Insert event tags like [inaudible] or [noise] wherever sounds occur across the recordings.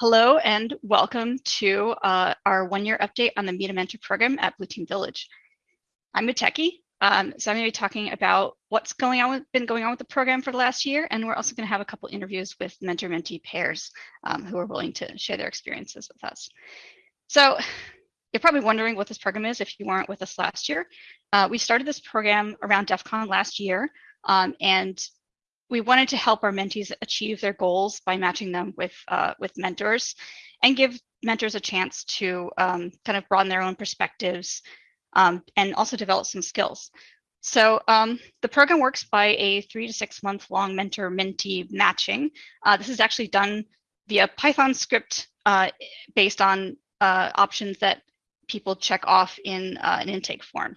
Hello and welcome to uh, our one-year update on the Meet a Mentor program at Blue Team Village. I'm Muteki, um, so I'm going to be talking about what's going on with, been going on with the program for the last year, and we're also going to have a couple interviews with mentor-mentee pairs um, who are willing to share their experiences with us. So you're probably wondering what this program is if you weren't with us last year. Uh, we started this program around DEF CON last year, um, and we wanted to help our mentees achieve their goals by matching them with uh, with mentors and give mentors a chance to um, kind of broaden their own perspectives um, and also develop some skills. So um, the program works by a three to six month long mentor mentee matching. Uh, this is actually done via Python script uh, based on uh, options that people check off in uh, an intake form.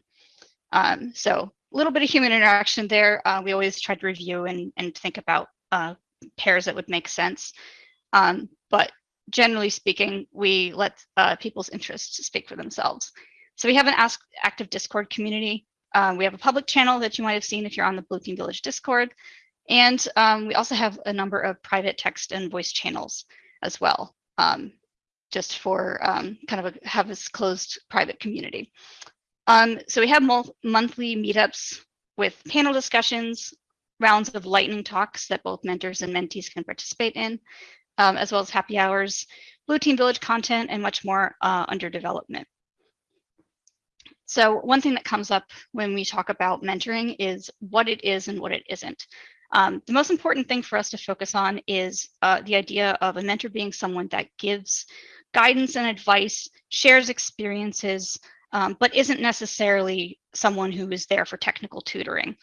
Um, so a little bit of human interaction there. Uh, we always try to review and, and think about uh, pairs that would make sense. Um, but generally speaking, we let uh, people's interests speak for themselves. So we have an Ask Active Discord community. Um, we have a public channel that you might have seen if you're on the Blue Team Village Discord. And um, we also have a number of private text and voice channels as well, um, just for um, kind of a, have this closed private community. Um, so we have monthly meetups with panel discussions, rounds of lightning talks that both mentors and mentees can participate in, um, as well as happy hours, Blue Team Village content, and much more uh, under development. So one thing that comes up when we talk about mentoring is what it is and what it isn't. Um, the most important thing for us to focus on is uh, the idea of a mentor being someone that gives guidance and advice, shares experiences, um, but isn't necessarily someone who is there for technical tutoring.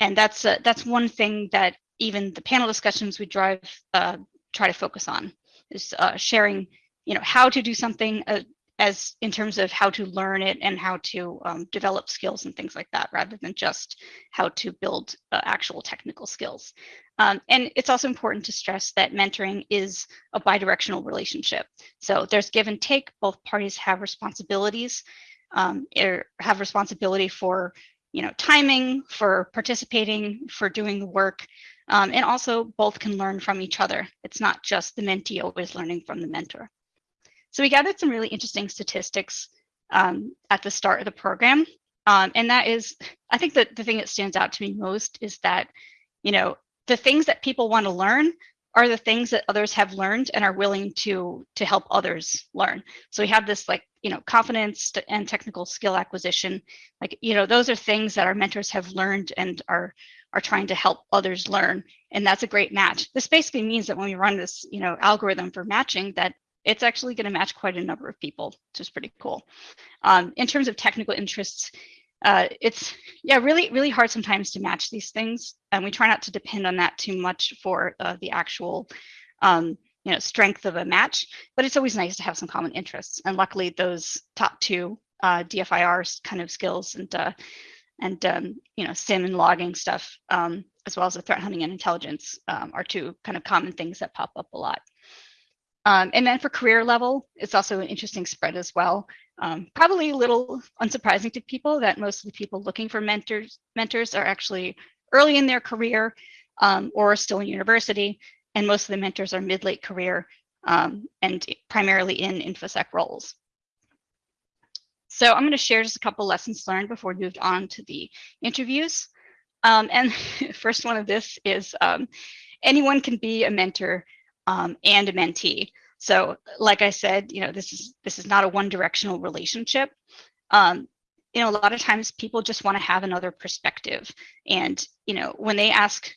And that's that's one thing that even the panel discussions we drive uh, try to focus on is uh, sharing, you know, how to do something uh, as in terms of how to learn it and how to um, develop skills and things like that, rather than just how to build uh, actual technical skills. Um, and it's also important to stress that mentoring is a bidirectional relationship. So there's give and take, both parties have responsibilities um, er, have responsibility for you know timing for participating for doing the work. Um, and also both can learn from each other. It's not just the mentee always learning from the mentor. So we gathered some really interesting statistics um, at the start of the program. Um, and that is i think that the thing that stands out to me most is that you know the things that people want to learn are the things that others have learned and are willing to to help others learn. So we have this like you know confidence and technical skill acquisition like you know those are things that our mentors have learned and are are trying to help others learn and that's a great match. This basically means that when we run this you know algorithm for matching that it's actually going to match quite a number of people which is pretty cool. Um, in terms of technical interests uh, it's yeah really really hard sometimes to match these things and we try not to depend on that too much for uh, the actual um, you know strength of a match but it's always nice to have some common interests and luckily those top two uh, DFIR kind of skills and uh, and um, you know SIEM and logging stuff um, as well as the threat hunting and intelligence um, are two kind of common things that pop up a lot um, and then for career level, it's also an interesting spread as well. Um, probably a little unsurprising to people that most of the people looking for mentors mentors are actually early in their career um, or still in university. And most of the mentors are mid-late career um, and primarily in InfoSec roles. So I'm going to share just a couple lessons learned before we moved on to the interviews. Um, and [laughs] first one of this is um, anyone can be a mentor um, and a mentee. So like I said, you know, this is this is not a one directional relationship. Um, you know, a lot of times people just want to have another perspective. And, you know, when they ask,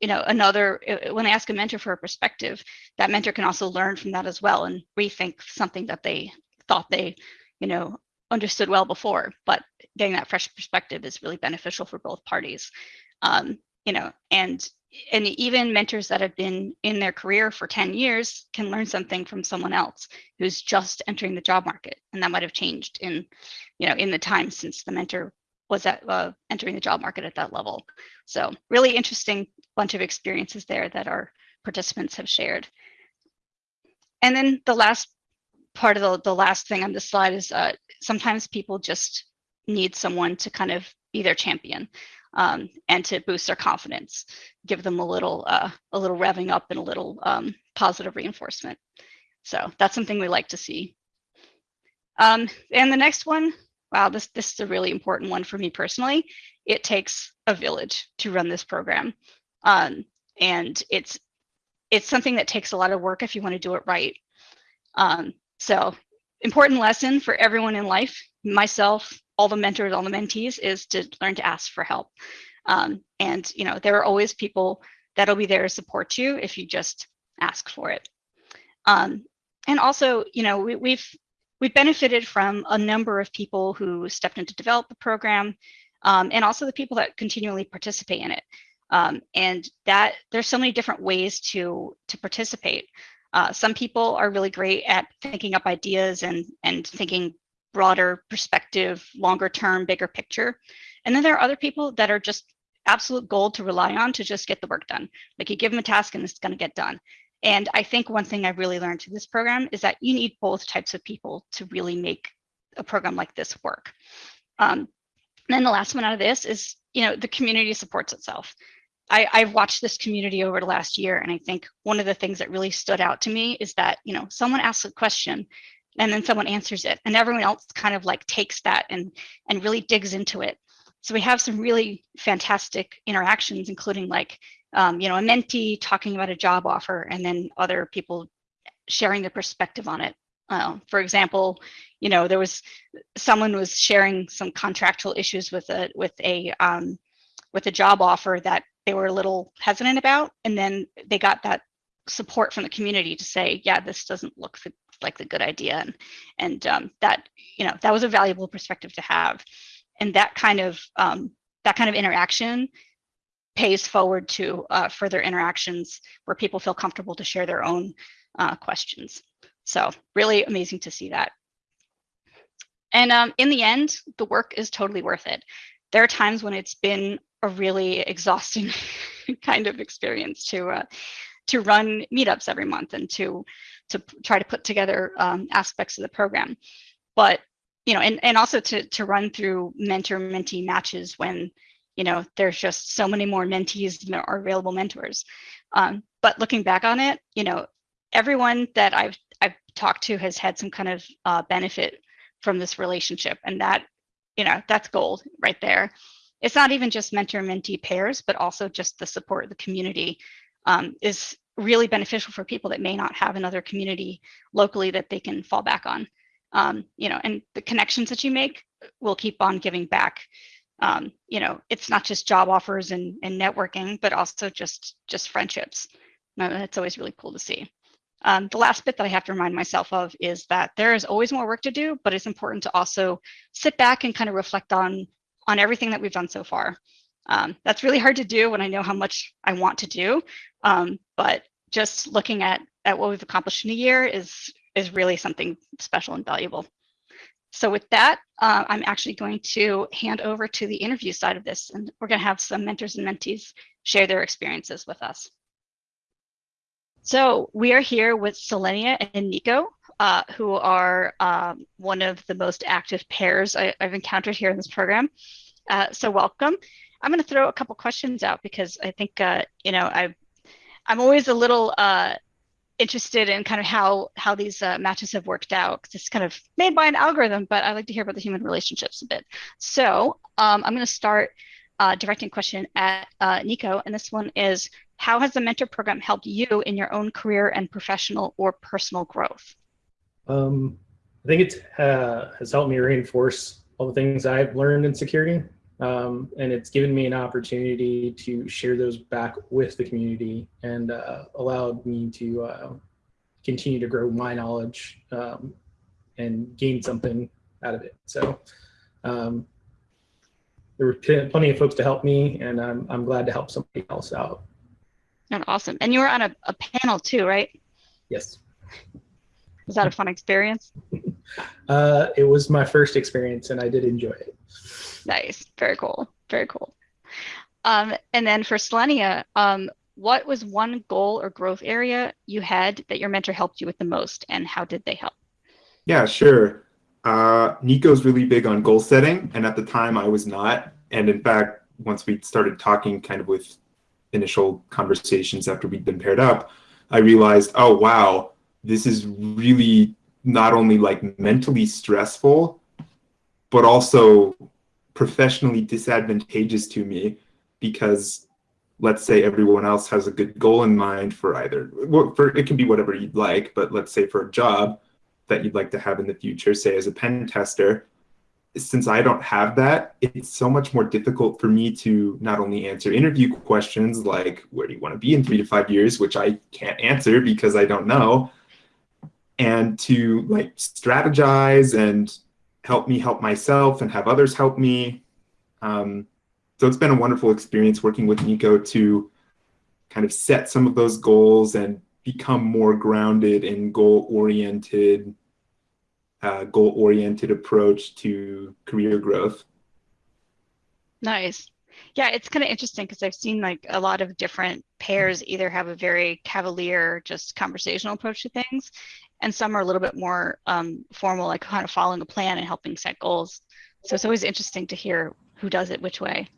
you know, another, uh, when they ask a mentor for a perspective, that mentor can also learn from that as well and rethink something that they thought they, you know, understood well before. But getting that fresh perspective is really beneficial for both parties. Um, you know, and and even mentors that have been in their career for 10 years can learn something from someone else who's just entering the job market and that might have changed in you know in the time since the mentor was at uh, entering the job market at that level so really interesting bunch of experiences there that our participants have shared and then the last part of the, the last thing on this slide is uh, sometimes people just need someone to kind of be their champion um, and to boost their confidence, give them a little uh, a little revving up and a little um, positive reinforcement. So that's something we like to see. Um, and the next one, wow, this, this is a really important one for me personally. It takes a village to run this program. Um, and it's it's something that takes a lot of work if you want to do it right. Um, so important lesson for everyone in life, myself, all the mentors, all the mentees, is to learn to ask for help. Um, and you know, there are always people that'll be there to support you if you just ask for it. Um, and also, you know, we, we've we've benefited from a number of people who stepped in to develop the program, um, and also the people that continually participate in it. Um, and that there's so many different ways to to participate. Uh, some people are really great at thinking up ideas and and thinking broader perspective, longer term, bigger picture. And then there are other people that are just absolute gold to rely on to just get the work done. Like you give them a task and it's going to get done. And I think one thing I've really learned through this program is that you need both types of people to really make a program like this work. Um, and then the last one out of this is, you know, the community supports itself. I, I've watched this community over the last year, and I think one of the things that really stood out to me is that, you know, someone asks a question and then someone answers it and everyone else kind of like takes that and and really digs into it. So we have some really fantastic interactions including like um, you know a mentee talking about a job offer and then other people sharing their perspective on it. Uh, for example you know there was someone was sharing some contractual issues with a with a um, with a job offer that they were a little hesitant about and then they got that support from the community to say yeah this doesn't look like the good idea and and um, that you know that was a valuable perspective to have. And that kind of um, that kind of interaction pays forward to uh, further interactions where people feel comfortable to share their own uh, questions. So really amazing to see that. And um, in the end the work is totally worth it there are times when it's been a really exhausting [laughs] kind of experience to uh, to run meetups every month and to to try to put together um, aspects of the program. But you know, and and also to to run through mentor mentee matches when you know there's just so many more mentees than there are available mentors. Um, but looking back on it, you know, everyone that I've I've talked to has had some kind of uh, benefit from this relationship, and that you know that's gold right there. It's not even just mentor mentee pairs, but also just the support of the community um, is really beneficial for people that may not have another community locally that they can fall back on. Um, you know, and the connections that you make will keep on giving back. Um, you know, it's not just job offers and, and networking, but also just just friendships. That's always really cool to see. Um, the last bit that I have to remind myself of is that there is always more work to do, but it's important to also sit back and kind of reflect on on everything that we've done so far. Um, that's really hard to do when I know how much I want to do, um, but just looking at, at what we've accomplished in a year is, is really something special and valuable. So with that, uh, I'm actually going to hand over to the interview side of this, and we're going to have some mentors and mentees share their experiences with us. So we are here with Selenia and Nico, uh, who are um, one of the most active pairs I, have encountered here in this program. Uh, so welcome. I'm going to throw a couple questions out because I think, uh, you know, I, I'm always a little uh, interested in kind of how how these uh, matches have worked out. It's kind of made by an algorithm, but I like to hear about the human relationships a bit. So um, I'm going to start uh, directing a question at Nico, and this one is, how has the mentor program helped you in your own career and professional or personal growth? Um, I think it uh, has helped me reinforce all the things I've learned in security um, and it's given me an opportunity to share those back with the community and uh, allowed me to uh, continue to grow my knowledge um, and gain something out of it. So um, there were plenty of folks to help me and I'm, I'm glad to help somebody else out. And awesome. And you were on a, a panel too, right? Yes. Was that a fun experience? [laughs] uh, it was my first experience and I did enjoy it. Nice. Very cool. Very cool. Um, and then for Selenia, um, what was one goal or growth area you had that your mentor helped you with the most and how did they help? Yeah, sure. Uh, Nico's really big on goal setting. And at the time I was not. And in fact, once we started talking kind of with initial conversations after we'd been paired up, I realized, oh, wow, this is really not only like mentally stressful, but also professionally disadvantageous to me because let's say everyone else has a good goal in mind for either for it can be whatever you'd like but let's say for a job that you'd like to have in the future say as a pen tester since i don't have that it's so much more difficult for me to not only answer interview questions like where do you want to be in three to five years? which i can't answer because i don't know and to like strategize and help me help myself and have others help me. Um, so it's been a wonderful experience working with Nico to kind of set some of those goals and become more grounded and goal-oriented, uh, goal-oriented approach to career growth. Nice. Yeah, it's kind of interesting because I've seen like a lot of different pairs either have a very cavalier, just conversational approach to things, and some are a little bit more um, formal, like kind of following a plan and helping set goals. So it's always interesting to hear who does it which way.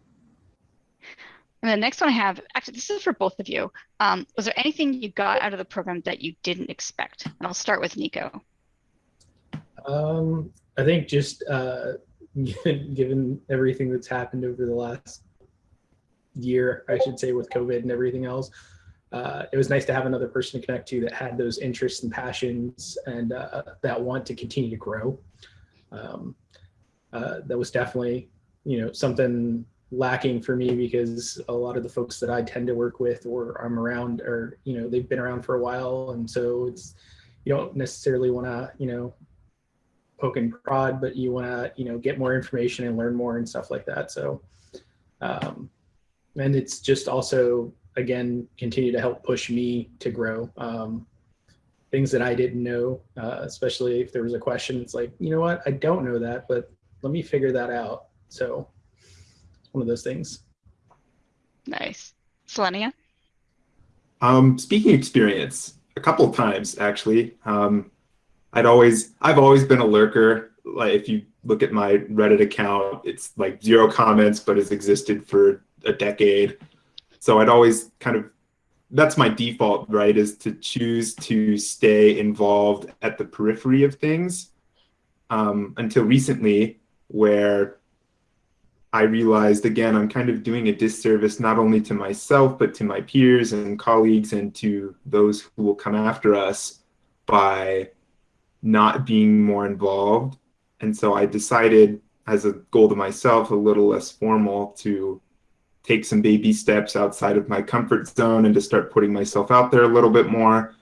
And the next one I have, actually, this is for both of you. Um, was there anything you got out of the program that you didn't expect? And I'll start with Nico. Um, I think just uh, [laughs] given, everything that's happened over the last year, I should say, with COVID and everything else, uh, it was nice to have another person to connect to that had those interests and passions and uh, that want to continue to grow. Um, uh, that was definitely, you know, something lacking for me because a lot of the folks that I tend to work with or I'm around are, you know, they've been around for a while. And so it's, you don't necessarily want to, you know, poke and prod, but you want to, you know, get more information and learn more and stuff like that. So, um, and it's just also, again, continue to help push me to grow. Um, things that I didn't know, uh, especially if there was a question, it's like, you know what, I don't know that, but let me figure that out. So one of those things. Nice. Selenia? Um, speaking experience, a couple of times actually. Um, I'd always, I've always been a lurker. Like if you look at my Reddit account, it's like zero comments, but has existed for a decade. So I'd always kind of, that's my default, right, is to choose to stay involved at the periphery of things um, until recently, where I realized again, I'm kind of doing a disservice not only to myself, but to my peers and colleagues and to those who will come after us by not being more involved. And so I decided as a goal to myself, a little less formal, to take some baby steps outside of my comfort zone and to start putting myself out there a little bit more.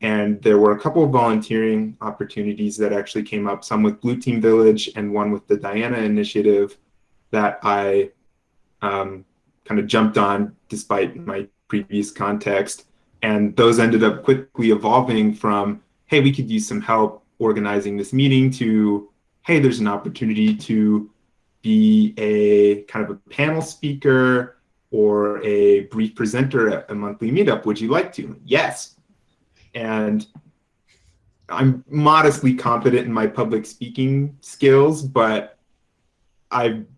And there were a couple of volunteering opportunities that actually came up, some with Blue Team Village and one with the Diana Initiative that I um, kind of jumped on despite my previous context. And those ended up quickly evolving from, hey, we could use some help organizing this meeting to, hey, there's an opportunity to be a kind of a panel speaker or a brief presenter at a monthly meetup. Would you like to? Yes. And I'm modestly confident in my public speaking skills, but I'm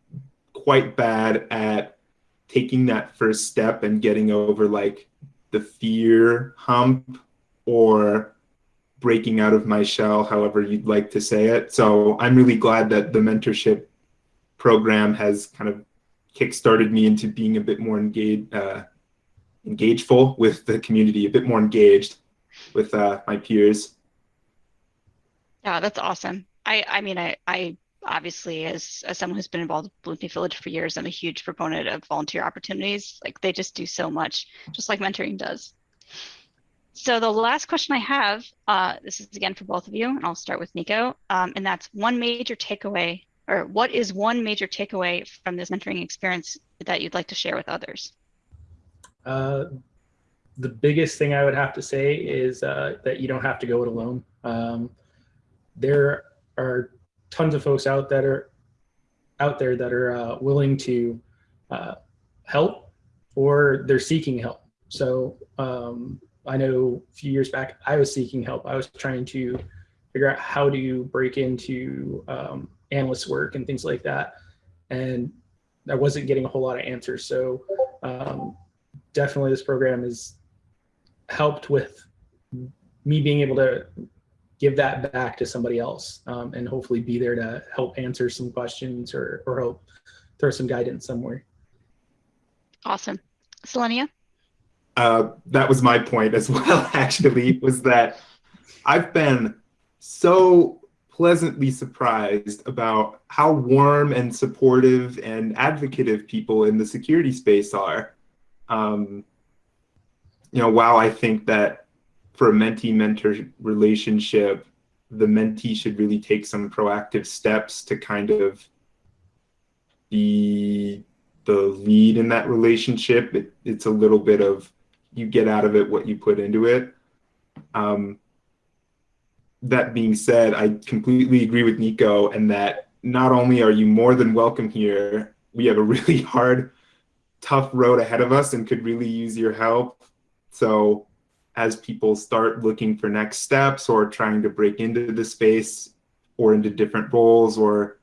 quite bad at taking that first step and getting over like the fear hump or breaking out of my shell, however you'd like to say it. So I'm really glad that the mentorship program has kind of kickstarted me into being a bit more engaged, uh, engageful with the community, a bit more engaged with uh, my peers. Yeah, that's awesome. I, I mean, I, I obviously as, as someone who's been involved with Team Village for years, I'm a huge proponent of volunteer opportunities. Like they just do so much, just like mentoring does. So the last question I have, uh, this is again for both of you, and I'll start with Nico, um, and that's one major takeaway, or what is one major takeaway from this mentoring experience that you'd like to share with others? Uh, the biggest thing I would have to say is uh, that you don't have to go it alone. Um, there are tons of folks out that are out there that are uh, willing to uh, help or they're seeking help. So um, I know a few years back I was seeking help. I was trying to figure out how do you break into um, analyst work and things like that. And I wasn't getting a whole lot of answers. So um, definitely this program has helped with me being able to give that back to somebody else um, and hopefully be there to help answer some questions or, or help throw some guidance somewhere. Awesome. Selenia? Uh, that was my point as [laughs] well, actually, was that I've been so pleasantly surprised about how warm and supportive and advocative people in the security space are. Um, you know, while I think that for a mentee-mentor relationship, the mentee should really take some proactive steps to kind of be the lead in that relationship. It, it's a little bit of you get out of it what you put into it. Um, that being said, I completely agree with Nico and that not only are you more than welcome here, we have a really [laughs] hard, tough road ahead of us and could really use your help. So as people start looking for next steps or trying to break into the space or into different roles or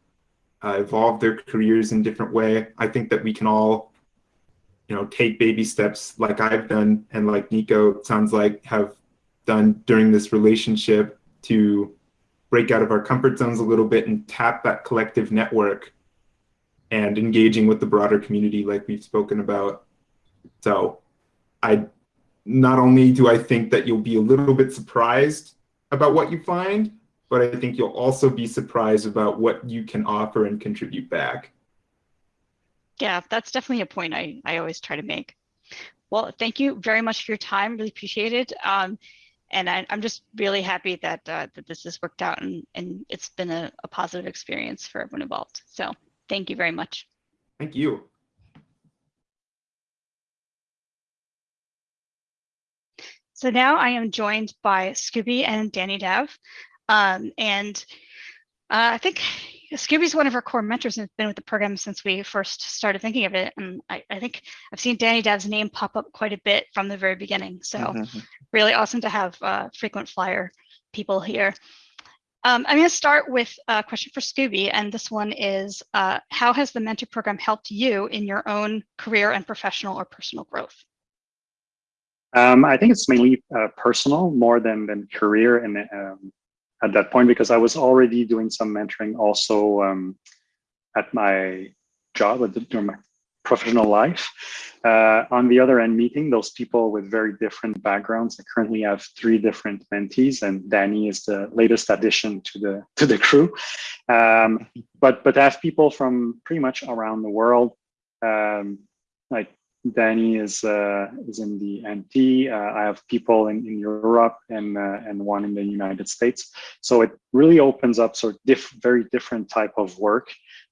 uh, evolve their careers in different way, I think that we can all, you know, take baby steps like I've done and like Nico sounds like have done during this relationship to break out of our comfort zones a little bit and tap that collective network and engaging with the broader community like we've spoken about. So I not only do I think that you'll be a little bit surprised about what you find, but I think you'll also be surprised about what you can offer and contribute back. Yeah, that's definitely a point I, I always try to make. Well, thank you very much for your time. Really appreciate it. Um, and I, am just really happy that uh, that this has worked out and, and it's been a, a positive experience for everyone involved. So thank you very much. Thank you. So now I am joined by Scooby and Danny Dev. Um, and uh, I think Scooby's one of our core mentors and has been with the program since we first started thinking of it. And I, I think I've seen Danny Dav's name pop up quite a bit from the very beginning. So mm -hmm. really awesome to have uh, frequent flyer people here. Um, I'm going to start with a question for Scooby, and this one is, uh, how has the mentor program helped you in your own career and professional or personal growth? Um, I think it's mainly uh, personal more than, than career and um, at that point because I was already doing some mentoring also um, at my job at the, during my professional life. Uh, on the other end, meeting those people with very different backgrounds. I currently have three different mentees, and Danny is the latest addition to the to the crew. Um, but but I have people from pretty much around the world. Um, like Danny is uh, is in the NT. Uh, I have people in, in Europe and uh, and one in the United States. So it really opens up sort of diff very different type of work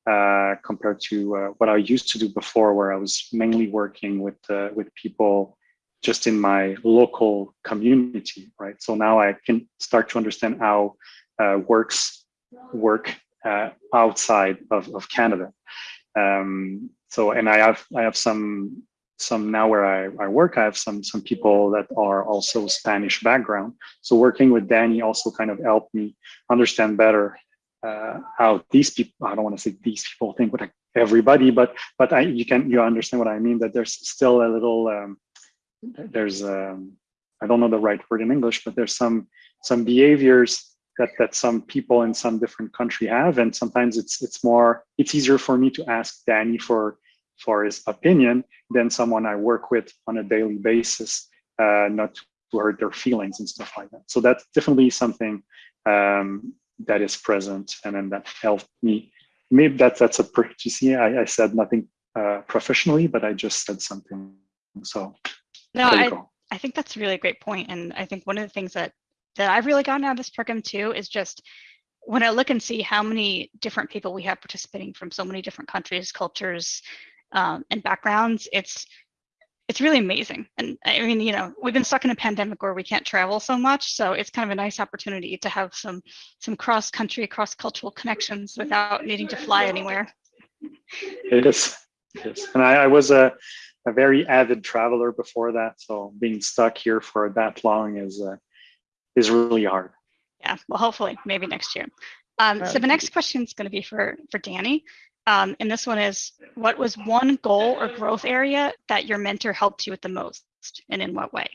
uh, compared to uh, what I used to do before, where I was mainly working with uh, with people just in my local community, right? So now I can start to understand how works work outside of, of Canada. Um, so and I have I have some some now where I, I work, I have some some people that are also Spanish background. So working with Danny also kind of helped me understand better uh, how these people, I don't want to say these people think what everybody, but but I, you can you understand what I mean, that there's still a little, um, there's, um, I don't know the right word in English, but there's some some behaviors that that some people in some different country have. And sometimes it's it's more, it's easier for me to ask Danny for for his opinion than someone I work with on a daily basis, uh, not to hurt their feelings and stuff like that. So that's definitely something um, that is present and then that helped me. Maybe that, that's a, you see, I, I said nothing uh, professionally, but I just said something. So no, I, I think that's a really great point. And I think one of the things that, that I've really gotten out of this program too is just when I look and see how many different people we have participating from so many different countries, cultures, um, and backgrounds, it's it's really amazing. And I mean, you know, we've been stuck in a pandemic where we can't travel so much, so it's kind of a nice opportunity to have some some cross country, cross cultural connections without needing to fly anywhere. It is, it is. and I, I was a a very avid traveler before that, so being stuck here for that long is uh, is really hard. Yeah, well, hopefully, maybe next year. Um, so the next question is going to be for for Danny. Um, and this one is, what was one goal or growth area that your mentor helped you with the most and in what way?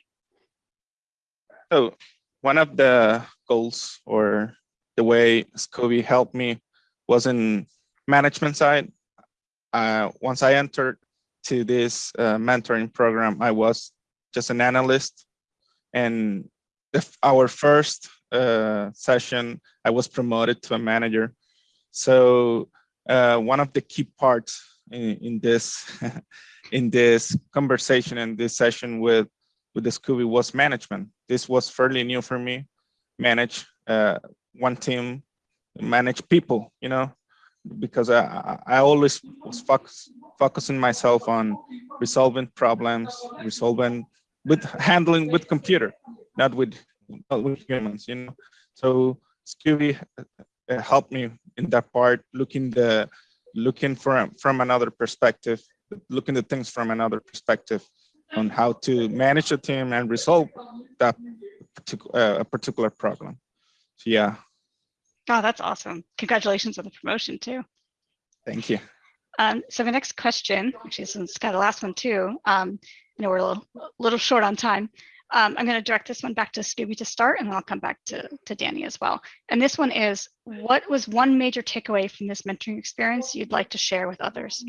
Oh, one of the goals or the way Scooby helped me was in management side. Uh, once I entered to this uh, mentoring program, I was just an analyst. And our first uh, session, I was promoted to a manager. So uh, one of the key parts in, in this [laughs] in this conversation and this session with with the Scooby was management. This was fairly new for me. Manage uh, one team, manage people, you know, because I, I always was focus, focusing myself on resolving problems, resolving with handling with computer, not with not with humans, you know. So Scooby helped me in that part, looking the looking from from another perspective, looking at things from another perspective on how to manage a team and resolve that particular uh, a particular problem. So yeah, Oh, that's awesome. Congratulations on the promotion too. thank you. Um, so the next question, since it's kind of the last one too, um, I know we're a little, little short on time. Um, I'm going to direct this one back to Scooby to start, and then I'll come back to, to Danny as well. And this one is, what was one major takeaway from this mentoring experience you'd like to share with others?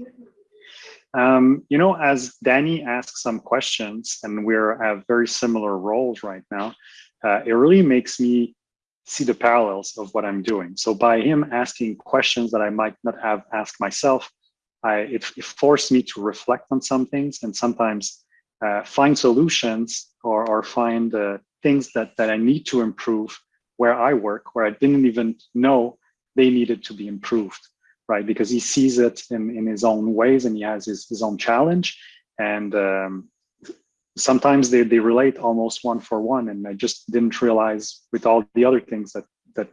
Um, you know, as Danny asked some questions, and we're at very similar roles right now, uh, it really makes me see the parallels of what I'm doing. So by him asking questions that I might not have asked myself, I, it, it forced me to reflect on some things and sometimes uh, find solutions or, or find uh, things that, that I need to improve where I work, where I didn't even know they needed to be improved, right? Because he sees it in, in his own ways and he has his, his own challenge. And um, sometimes they, they relate almost one for one. And I just didn't realize with all the other things that, that,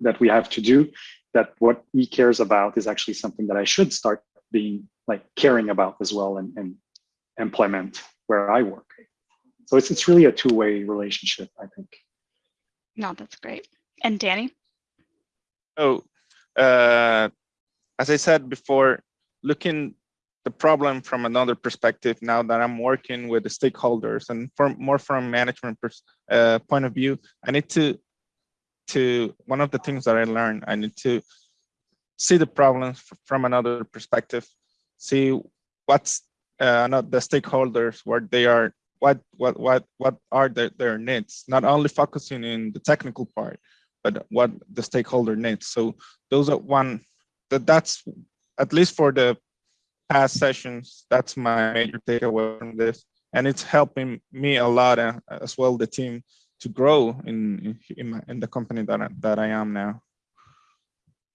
that we have to do, that what he cares about is actually something that I should start being like caring about as well and, and implement where I work. So it's, it's really a two-way relationship, I think. No, that's great. And Danny? Oh, uh, as I said before, looking the problem from another perspective now that I'm working with the stakeholders and from more from management pers uh, point of view, I need to, to one of the things that I learned, I need to see the problems from another perspective, see what's uh, not the stakeholders, what they are, what what what what are their, their needs, not only focusing in the technical part, but what the stakeholder needs. So those are one that that's at least for the past sessions, that's my major takeaway from this. And it's helping me a lot uh, as well, the team to grow in in, my, in the company that I, that I am now.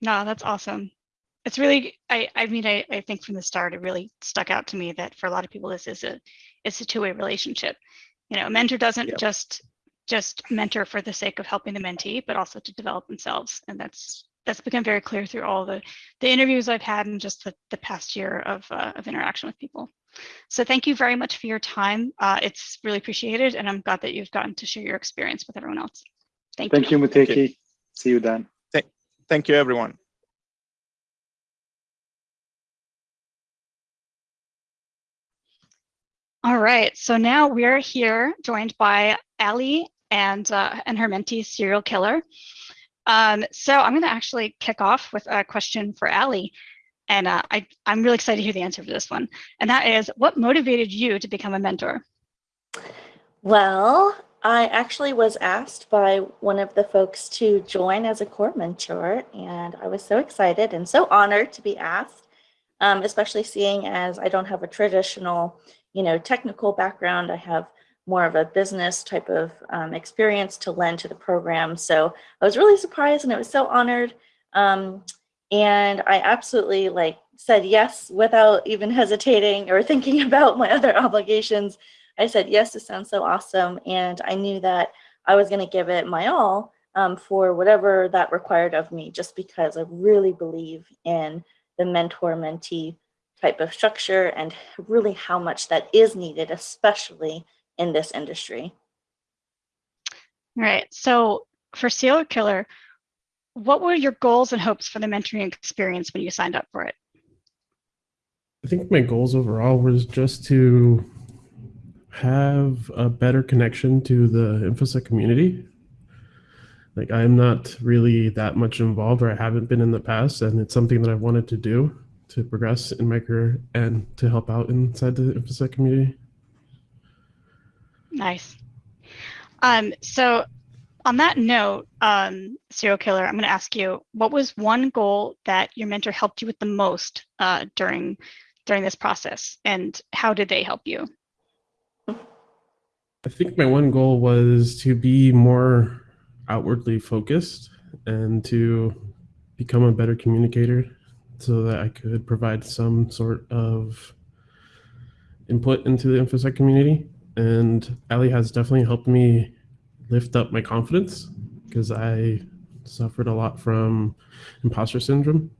No, that's awesome. It's really, I, I mean, I, I think from the start, it really stuck out to me that for a lot of people, this is a, it's a two-way relationship. You know, a mentor doesn't Yep. just, just mentor for the sake of helping the mentee, but also to develop themselves. And that's, that's become very clear through all the, the interviews I've had in just the, the past year of, uh, of interaction with people. So thank you very much for your time. Uh, it's really appreciated. And I'm glad that you've gotten to share your experience with everyone else. Thank you. Thank you, Muteki. See you, Dan. Thank you, everyone. All right, so now we're here joined by Ali and uh, and her mentee, Serial Killer. Um, so I'm going to actually kick off with a question for Ali, and uh, I I'm really excited to hear the answer for this one. And that is, what motivated you to become a mentor? Well, I actually was asked by one of the folks to join as a core mentor, and I was so excited and so honored to be asked, um, especially seeing as I don't have a traditional, you know, technical background. I have more of a business type of um, experience to lend to the program. So I was really surprised and I was so honored. Um, and I absolutely like said yes without even hesitating or [laughs] thinking about my other obligations. I said, yes, this sounds so awesome. And I knew that I was going to give it my all um, for whatever that required of me, just because I really believe in the mentor mentee type of structure and really how much that is needed, especially in this industry. All right, so for Serial Killer, what were your goals and hopes for the mentoring experience when you signed up for it? I think my goals overall was just to have a better connection to the InfoSec community Like I'm not really that much involved, or I haven't been in the past, and it's something that I've wanted to do to progress in my career and to help out inside the InfoSec community. Nice. Um, so on that note, um, serial killer, I'm going to ask you, what was one goal that your mentor helped you with the most uh, during during this process, and how did they help you? I think my one goal was to be more outwardly focused and to become a better communicator so that I could provide some sort of input into the InfoSec community. And Ali has definitely helped me lift up my confidence because I suffered a lot from imposter syndrome.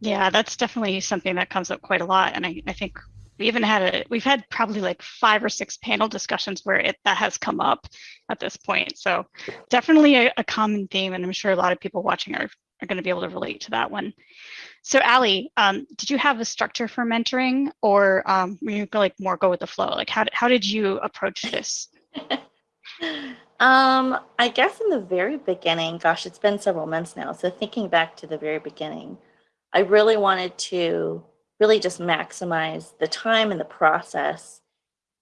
Yeah, that's definitely something that comes up quite a lot, and I, I think we even had a we've had probably like five or six panel discussions where it that has come up at this point. So definitely a, a common theme, and I'm sure a lot of people watching are are going to be able to relate to that one. So Ali, um, did you have a structure for mentoring, or um, were you like more go with the flow? Like how how did you approach this? [laughs] um, I guess in the very beginning, gosh, it's been several months now. So thinking back to the very beginning, I really wanted to really just maximize the time and the process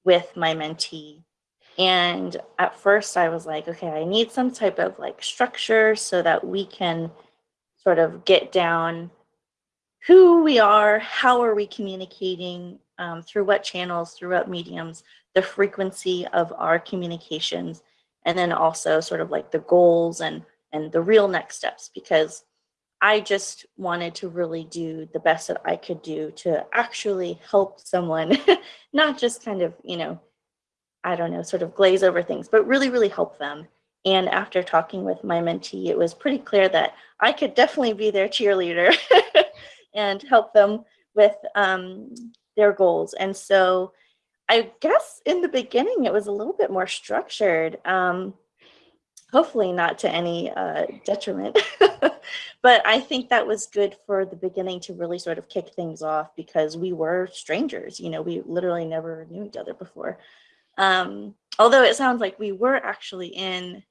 with my mentee. And at first I was like, okay, I need some type of like structure so that we can sort of get down who we are, how are we communicating, um, through what channels, through what mediums, the frequency of our communications, and then also sort of like the goals and and the real next steps because I just wanted to really do the best that I could do to actually help someone, [laughs] not just kind of, you know, I don't know, sort of glaze over things, but really, really help them. And after talking with my mentee, it was pretty clear that I could definitely be their cheerleader [laughs] and help them with um, their goals. And so I guess in the beginning, it was a little bit more structured. Um, hopefully not to any uh, detriment. [laughs] but I think that was good for the beginning to really sort of kick things off because we were strangers. You know, we literally never knew each other before. Um, although it sounds like we were actually in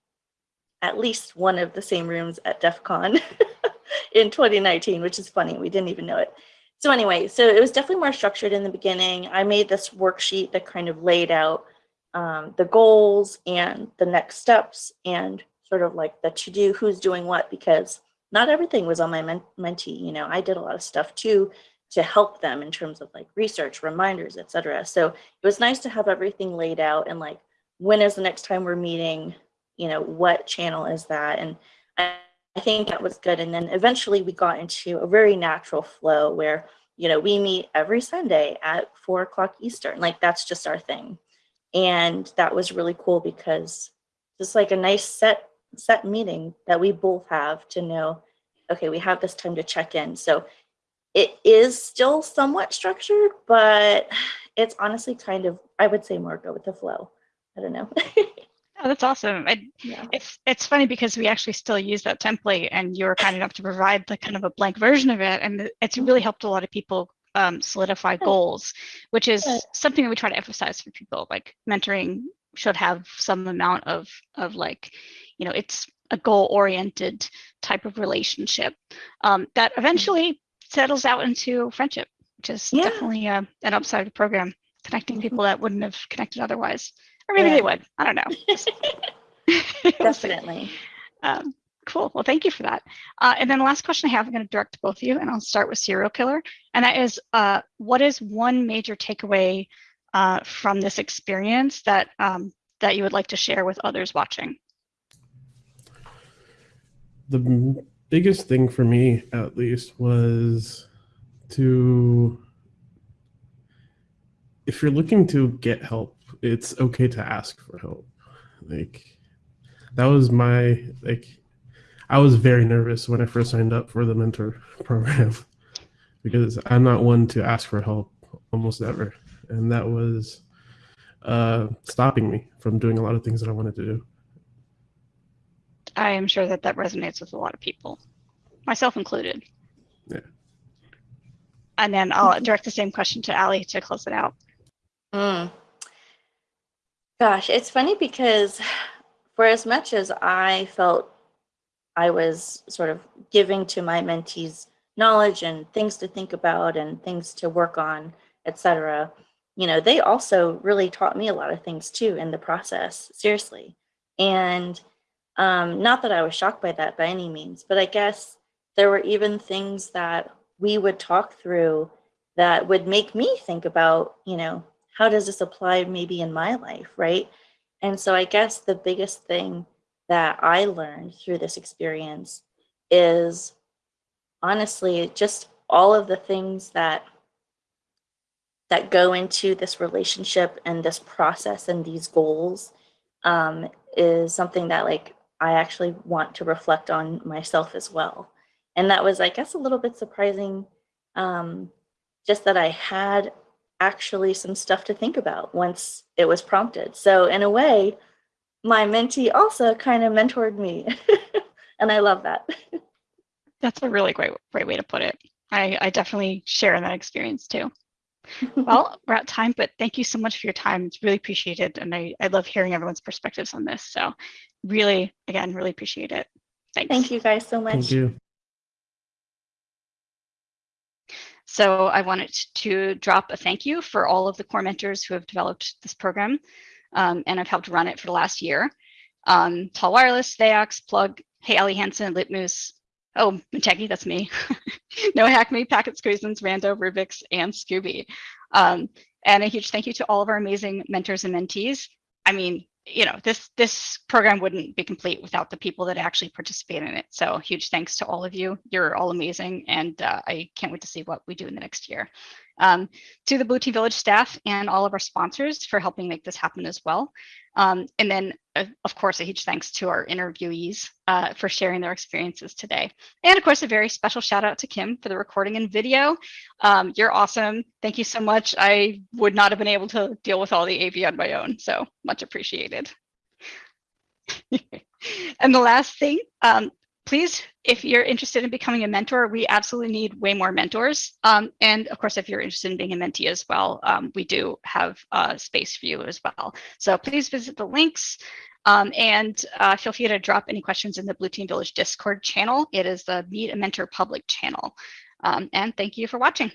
at least one of the same rooms at DEF CON [laughs] in 2019, which is funny. We didn't even know it. So anyway, so it was definitely more structured in the beginning. I made this worksheet that kind of laid out um, the goals and the next steps and sort of like the to do, who's doing what, because not everything was on my men mentee. You know, I did a lot of stuff too to help them in terms of like research, reminders, etc. So it was nice to have everything laid out and like when is the next time we're meeting, you know, what channel is that? And I, think that was good. And then eventually we got into a very natural flow where, you know, we meet every Sunday at four o'clock Eastern. Like that's just our thing. And that was really cool because just like a nice set set meeting that we both have to know, okay, we have this time to check in. So it is still somewhat structured, but it's honestly kind of, I would say more go with the flow. I don't know. [laughs] Oh, that's awesome. I, yeah. it's it's funny because we actually still use that template, and you were kind enough to provide the kind of a blank version of it, and it's really helped a lot of people um, solidify goals, which is something that we try to emphasize for people. Like mentoring should have some amount of of like, you know, it's a goal oriented type of relationship um, that eventually settles out into friendship, which is Yeah. definitely uh, an upside of the program, connecting Mhm. people that wouldn't have connected otherwise, or maybe Yeah. they would. I don't know. Just- We'll see. Definitely. Um, cool. Well, thank you for that. Uh, and then the last question I have, I'm going to direct to both of you, and I'll start with serial killer. And that is, uh, what is one major takeaway uh, from this experience that um, that you would like to share with others watching? The biggest thing for me, at least, was to if you're looking to get help, it's okay to ask for help. Like that was my like I was very nervous when I first signed up for the mentor [laughs] program [laughs] because I'm not one to ask for help almost ever. And that was uh stopping me from doing a lot of things that I wanted to do. I am sure that that resonates with a lot of people, myself included. Yeah. And then I'll direct the same question to Ali to close it out. Mm. Gosh, it's funny because for as much as I felt I was sort of giving to my mentees knowledge and things to think about and things to work on, etc. You know, they also really taught me a lot of things too in the process, seriously. And um, not that I was shocked by that by any means, but I guess there were even things that we would talk through that would make me think about, you know, how does this apply maybe in my life, right? And so I guess the biggest thing that I learned through this experience is honestly just all of the things that that go into this relationship and this process and these goals um, is something that like I actually want to reflect on myself as well. And that was, I guess, a little bit surprising, um, just that I had actually some stuff to think about once it was prompted. So in a way, my mentee also kind of mentored me. [laughs] and I love that. That's a really great, great way to put it. I, I definitely share in that experience too. [laughs] Well, we're out time, but thank you so much for your time. It's really appreciated. And I, I love hearing everyone's perspectives on this. So really, again, really appreciate it. Thanks. Thank you guys so much. Thank you. So I wanted to drop a thank you for all of the core mentors who have developed this program um, and I've helped run it for the last year. Um, Tall Wireless, Vaox, Plug, Hey Ali Hansen, Litmoose, oh, Muteki, that's me. [laughs] no Hack Me, Packet Squeezins, Rando, Rubix, and Scooby. Um, and a huge thank you to all of our amazing mentors and mentees. I mean, you know, this this program wouldn't be complete without the people that actually participate in it. So huge thanks to all of you. You're all amazing, and uh, I can't wait to see what we do in the next year. Um, to the Blue Team Village staff and all of our sponsors for helping make this happen as well. Um, and then, uh, of course, a huge thanks to our interviewees uh, for sharing their experiences today. And of course, a very special shout out to Kim for the recording and video. Um, you're awesome. Thank you so much. I would not have been able to deal with all the AV on my own, so much appreciated. [laughs] and the last thing, um, please, if you're interested in becoming a mentor, we absolutely need way more mentors. Um, and of course, if you're interested in being a mentee as well, um, we do have uh, space for you as well. So please visit the links um, and uh, feel free to drop any questions in the Blue Team Village Discord channel. It is the Meet a Mentor public channel. Um, and thank you for watching.